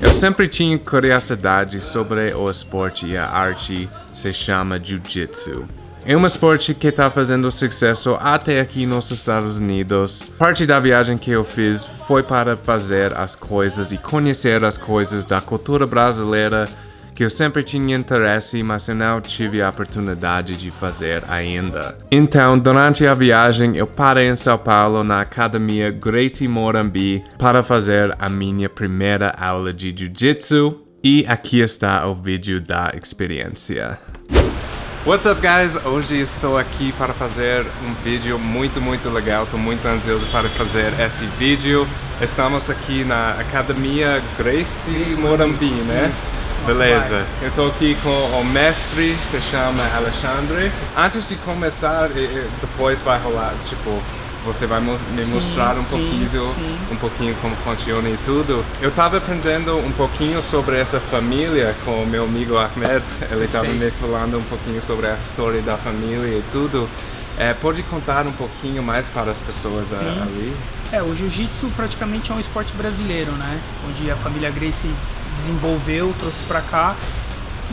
Eu sempre tinha curiosidade sobre o esporte e a arte se chama Jiu-Jitsu. É um esporte que está fazendo sucesso até aqui nos Estados Unidos. Parte da viagem que eu fiz foi para fazer as coisas e conhecer as coisas da cultura brasileira que eu sempre tinha interesse, mas eu não tive a oportunidade de fazer ainda. Então, durante a viagem, eu parei em São Paulo na Academia Gracie Morambi para fazer a minha primeira aula de Jiu-Jitsu e aqui está o vídeo da experiência. What's up guys? Hoje estou aqui para fazer um vídeo muito muito legal, estou muito ansioso para fazer esse vídeo. Estamos aqui na Academia Gracie Morambi, né? Beleza, eu tô aqui com o mestre, se chama Alexandre. Antes de começar, depois vai rolar, tipo, você vai me mostrar sim, um pouquinho, sim. um pouquinho como funciona e tudo. Eu tava aprendendo um pouquinho sobre essa família com o meu amigo Ahmed. Ele tava me falando um pouquinho sobre a história da família e tudo. É, pode contar um pouquinho mais para as pessoas ali? É, o jiu-jitsu praticamente é um esporte brasileiro, né? Onde a família Gracie desenvolveu, trouxe para cá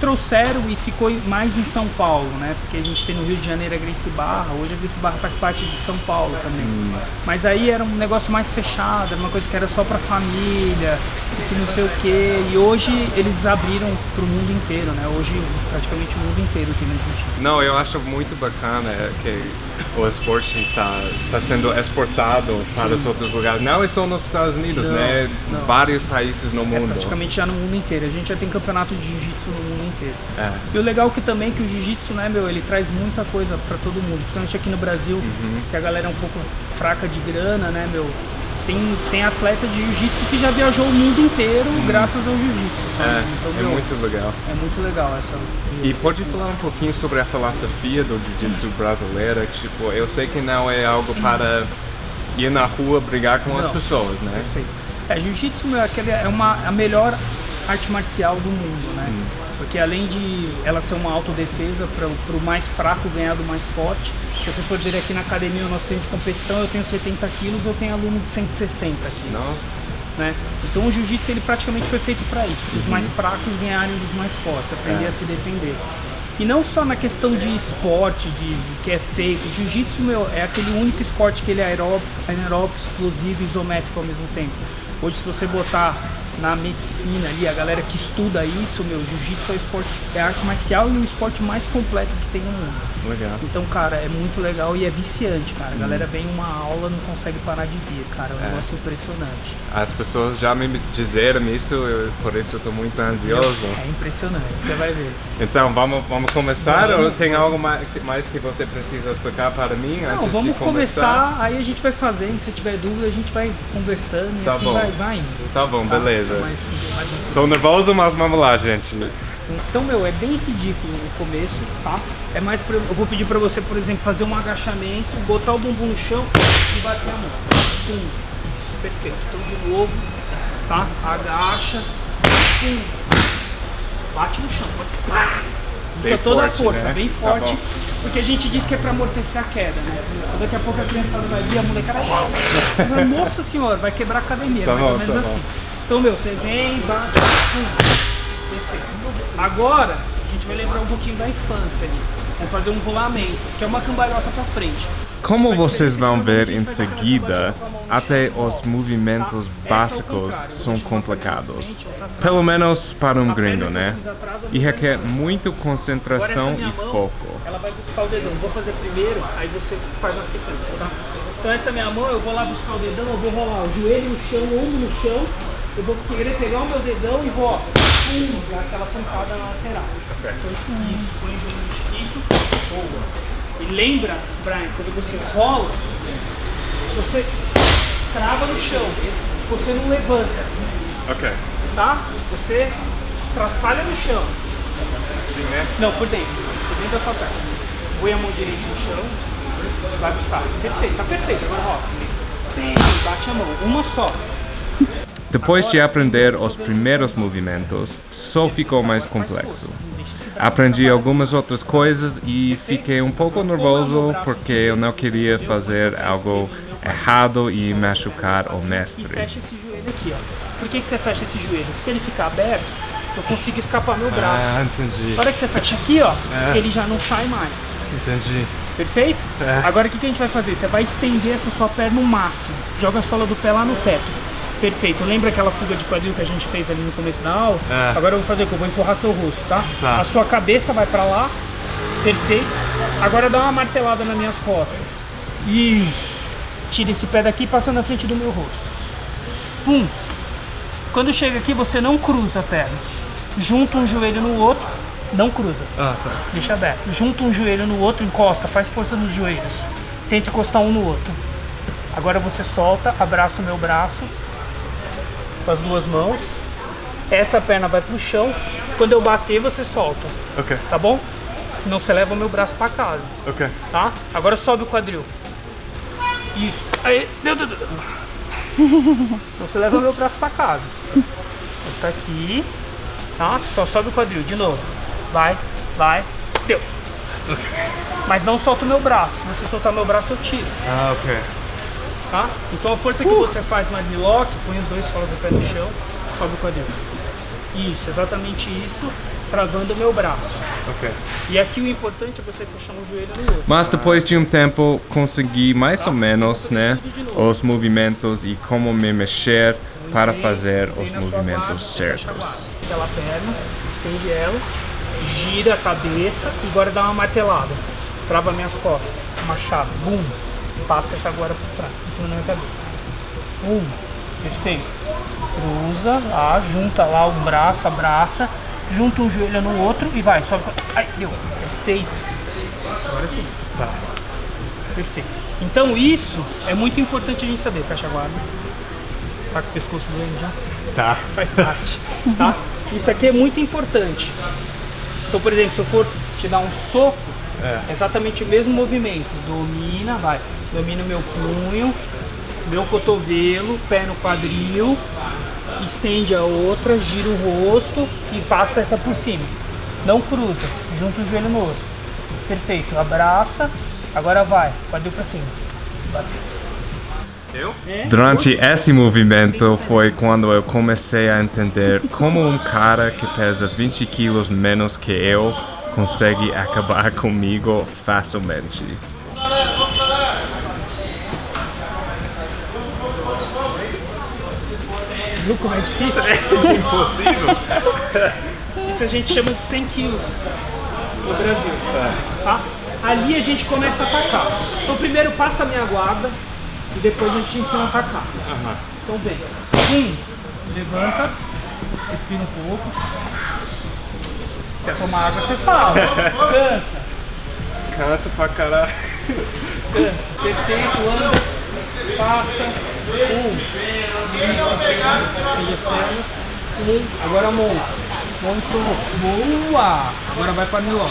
trouxeram e ficou mais em São Paulo, né? Porque a gente tem no Rio de Janeiro a Gracie Barra, hoje a Gracie Barra faz parte de São Paulo também. Hum. Mas aí era um negócio mais fechado, era uma coisa que era só pra família, que não sei o que. E hoje eles abriram pro mundo inteiro, né? Hoje praticamente o mundo inteiro tem na Argentina. Não, eu acho muito bacana que o esporte está tá sendo exportado para Sim. os outros lugares. Não é só nos Estados Unidos, não, né? Não. Vários países no é mundo. É praticamente já no mundo inteiro. A gente já tem campeonato de jiu-jitsu no mundo inteiro. É. E o legal é que também que o jiu-jitsu, né, meu, ele traz muita coisa para todo mundo, principalmente aqui no Brasil, uhum. que a galera é um pouco fraca de grana, né, meu. Tem, tem atleta de jiu-jitsu que já viajou o mundo inteiro uhum. graças ao jiu-jitsu. É, então, é meu, muito legal. É muito legal essa. E pode falar um pouquinho sobre a filosofia do jiu-jitsu brasileira? Tipo, eu sei que não é algo para ir na rua brigar com não, as pessoas, né? Perfeito. É, jiu-jitsu é, é uma, a melhor arte marcial do mundo, né? Hum. Porque além de ela ser uma autodefesa para o mais fraco ganhar do mais forte, se você for ver aqui na academia o nosso treino de competição, eu tenho 70 quilos, eu tenho aluno de 160 aqui. Nossa! Né? Então o jiu-jitsu ele praticamente foi feito para isso, para os uhum. mais fracos ganharem dos mais fortes, aprender é. a se defender. E não só na questão de esporte, de, de que é feito. Jiu-jitsu, meu, é aquele único esporte que ele é aeróbico, anaeróbico, explosivo e isométrico ao mesmo tempo. Hoje, se você botar na medicina ali, a galera que estuda isso, meu, jiu-jitsu é, esporte, é arte marcial e o esporte mais completo que tem no mundo. Legal. Então, cara, é muito legal e é viciante, cara. A galera hum. vem uma aula não consegue parar de vir, cara. É um é. negócio impressionante. As pessoas já me disseram isso, eu, por isso eu tô muito ansioso. É impressionante, você vai ver. Então, vamos, vamos começar vamos, ou tem algo mais, mais que você precisa explicar para mim não, antes vamos de começar? começar? aí a gente vai fazendo, se tiver dúvida a gente vai conversando tá e assim bom. vai, vai indo. Tá bom, tá? beleza. Mais, mais Tô nervoso, mas vamos lá, gente. Então, meu, é bem ridículo o começo, tá? É mais pra, eu vou pedir pra você, por exemplo, fazer um agachamento, botar o bumbum no chão e bater a mão. Pum. Isso, perfeito. Então, de novo, tá? Agacha, pum. Bate no chão. Usa toda forte, a força, né? bem tá forte. Tá porque a gente diz que é pra amortecer a queda, né? Daqui a pouco a criançada vai vir, a molecada vai... Nossa senhora, vai quebrar a academia, tá mais bom, ou menos tá assim. Bom. Então, meu, você vem, bate, pum. Agora, a gente vai lembrar um pouquinho da infância ali. Vamos fazer um rolamento, que é uma cambalhota para frente. Como vocês vão ver em seguida, até os movimentos básicos são complicados. Pelo menos para um gringo, né? E requer muita concentração e foco. Ela vai buscar o dedão. Vou fazer primeiro, aí você faz a sequência, tá? Então essa é minha mão, eu vou lá buscar o dedão, eu vou rolar o joelho no chão, o ombro no chão. Eu vou querer pegar o meu dedão e vou, ó, pum, aquela pancada na lateral. Então, isso, põe o joelho Isso, boa. E lembra, Brian, quando você rola, você trava no chão, você não levanta. Ok. Tá? Você estraçalha no chão. Assim, né? Não, por dentro. Por dentro da sua perna. Põe a mão direita no chão, vai buscar. Perfeito, tá perfeito. Agora rola. Bem, bate a mão. Uma só. Depois de aprender os primeiros movimentos, só ficou mais complexo. Aprendi algumas outras coisas e fiquei um pouco nervoso porque eu não queria fazer algo errado e machucar o E mestre. fecha esse joelho aqui, ó. Por que, que você fecha esse joelho? Se ele ficar aberto, eu consigo escapar meu braço. Ah, entendi. Na hora que você fecha aqui, ó, É. ele já não sai mais. Entendi. Perfeito? É. Agora o que, que a gente vai fazer? Você vai estender essa sua perna no máximo. Joga a sola do pé lá no teto. Perfeito. Lembra aquela fuga de quadril que a gente fez ali no começo da aula? É. Agora eu vou fazer o que? Eu vou empurrar seu rosto, tá? Tá. A sua cabeça vai pra lá. Perfeito. Agora dá uma martelada nas minhas costas. Isso. Tira esse pé daqui e passa na frente do meu rosto. Pum. Quando chega aqui, você não cruza a perna. Junta um joelho no outro. Não cruza. Ah, tá. Deixa aberto. Junta um joelho no outro, encosta, faz força nos joelhos. Tenta encostar um no outro. Agora você solta, abraça o meu braço com as duas mãos. Essa perna vai pro chão. Quando eu bater, você solta, Ok, tá bom? Senão você leva o meu braço pra casa, ok. tá? Agora sobe o quadril. Isso. Aí, deu, deu, deu. Então você leva o meu braço pra casa. Está aqui, tá? Só sobe o quadril, de novo. Vai, vai, deu. Mas não solta o meu braço. Se você soltar meu braço, eu tiro, Ah, ok. Tá? Então a força que você faz no armlock, põe os dois solos do pé no chão, sobe o quadril. Isso, exatamente isso, travando o meu braço. Ok. E aqui o importante é você fechar um joelho no outro. Mas depois de um tempo consegui mais ou menos, né, os movimentos e como me mexer para fazer os movimentos guarda, certos. Aquela perna, estende ela, gira a cabeça e agora dá uma martelada. Trava minhas costas, machado, bum. Passa essa agora por trás, em cima da minha cabeça. Bum, perfeito. Cruza lá, junta lá um braço, abraça, junta um joelho no outro e vai, sobe. Ai, deu, perfeito. Agora sim. Tá. Perfeito. Então isso é muito importante a gente saber. Fecha a guarda. Tá com o pescoço doendo já? Tá. Faz parte, tá? Isso aqui é muito importante. Então, por exemplo, se eu for te dar um soco, É. exatamente o mesmo movimento. Domina, vai. Domina o meu punho, meu cotovelo, pé no quadril, estende a outra, gira o rosto e passa essa por cima. Não cruza, junta o joelho no outro. Perfeito, abraça, agora vai, quadril pra cima. Bateu. Eu? É, Durante esse movimento foi quando eu comecei a entender como um cara que pesa 20 quilos menos que eu consegue acabar comigo facilmente. Viu como é difícil? Impossível? Isso a gente chama de 100 quilos no Brasil. Tá? Ali a gente começa a atacar. Então primeiro passa a minha guarda e depois a gente ensina a atacar. Então vem. Um, levanta, respira um pouco. Se você tomar água, você fala. Cansa, Cansa pra caralho. cansa. Perfeito, anda, passa. Um. Um, agora monta. Montou. Boa! Agora vai para milão.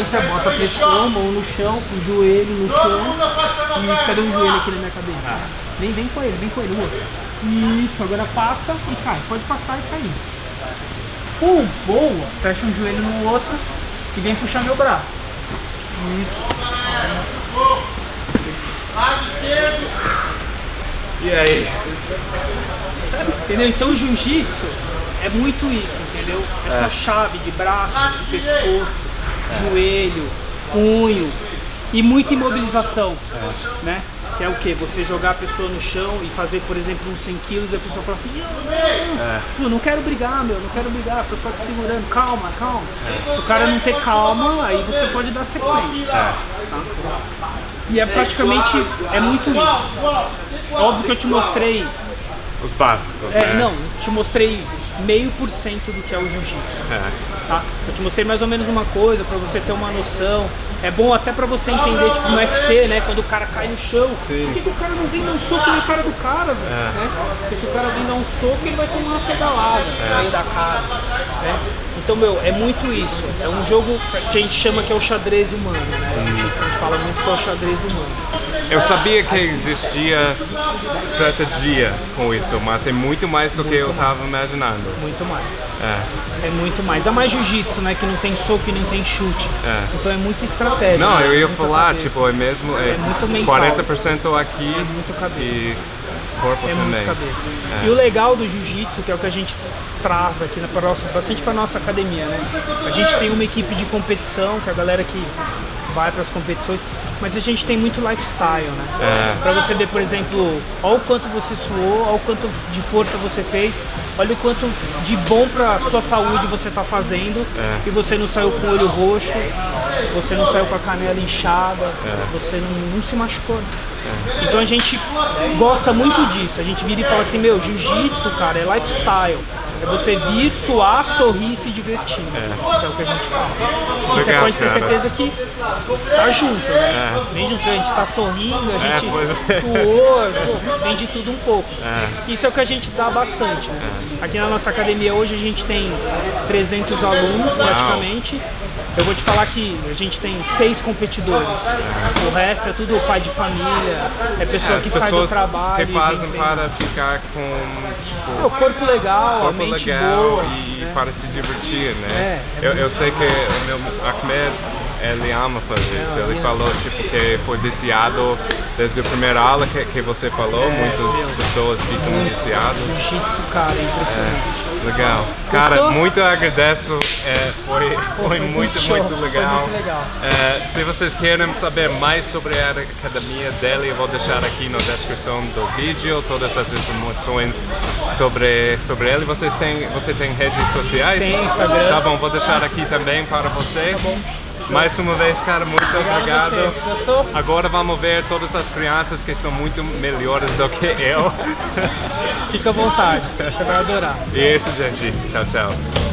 Entra, bota a pressão, mão no chão, o joelho no chão. Isso, cadê um joelho aqui na minha cabeça? Vem, vem com ele, vem com ele. Isso, agora passa e cai. Pode passar e cair. Pum, boa! Fecha um joelho no outro e vem puxar meu braço. Isso. E aí? Entendeu? Então o jiu-jitsu é muito isso, entendeu? Essa chave de braço, de pescoço, joelho, punho e muita imobilização, né? Que é o que? Você jogar a pessoa no chão e fazer, por exemplo, uns 100 quilos e a pessoa fala assim, não, não, não quero brigar, meu, não quero brigar, tô só te segurando, calma, calma. Se o cara não ter calma, aí você pode dar sequência. Tá? E é praticamente, é muito isso. Óbvio que eu te mostrei Os básicos, é, né? não, te mostrei meio por cento do que é o jiu-jitsu, É. tá? Eu te mostrei mais ou menos uma coisa pra você ter uma noção. É bom até pra você entender, tipo, no UFC, né? Quando o cara cai no chão, Sim. por que, que o cara não vem dar um soco na cara do cara? É. Né? Porque se o cara vem dar um soco, ele vai tomar uma pedalada no meio da cara, né? Então, meu, é muito isso. É um jogo que a gente chama que é o xadrez humano, né? A gente fala muito que é o xadrez humano. Eu sabia que existia estratégia com isso, mas é muito mais do que eu estava imaginando. Muito mais. É. É muito mais. Dá mais jiu-jitsu, né? Que não tem soco e nem tem chute. É. Então é muito estratégia. Não, né? eu ia Muita falar, cabeça. tipo, é mesmo é, É muito mental. 40% aqui É muito cabeça. e corpo É também. muito cabeça. É. E o legal do jiu-jitsu, que é o que a gente traz aqui na nossa, bastante para nossa academia, né? A gente tem uma equipe de competição, que é a galera que vai para as competições, mas a gente tem muito lifestyle, né? É. Pra você ver, por exemplo, olha o quanto você suou, olha o quanto de força você fez, olha o quanto de bom pra sua saúde você tá fazendo É. e você não saiu com o olho roxo, você não saiu com a canela inchada, É. você não, não se machucou. Então a gente gosta muito disso. A gente vira e fala assim, meu, jiu-jitsu, cara, é lifestyle. É você vir, suar, sorrir e se divertir. É, o que a gente fala. E você Legal, pode ter cara. certeza que tá junto, né? É. Vem junto, a gente tá sorrindo, a gente pois é. suou, pô, vem de tudo um pouco. É. Isso é o que a gente dá bastante. Né? Aqui na nossa academia hoje a gente tem 300 alunos praticamente. Eu vou te falar que a gente tem seis competidores. O resto é tudo pai de família, é pessoa As que sai do trabalho. treinar. para ficar com É, o tipo, corpo legal, corpo a mente legal boa. e né? para se divertir, né? É, é eu, eu sei que o meu Ahmed, ele ama fazer isso. Ele ele falou tipo que foi viciado desde a primeira aula que, que você falou, É, muitas pessoas ficam viciadas. Jiu-jitsu, cara, é impressionante. Legal. Cara, Gostou? muito agradeço. É, foi, foi foi muito, muito muito legal. muito legal. É, se vocês querem saber mais sobre a academia dele, eu vou deixar aqui na descrição do vídeo todas as informações sobre, sobre ele. Vocês têm, você tem redes sociais? Tem, Instagram. Tá bom, vou deixar aqui também para vocês. Tá bom. Mais uma vez, cara, muito Obrigado obrigado. Gostou? Agora vamos ver todas as crianças que são muito melhores do que eu. Fica à vontade, vai adorar. e isso, gente. Tchau, tchau.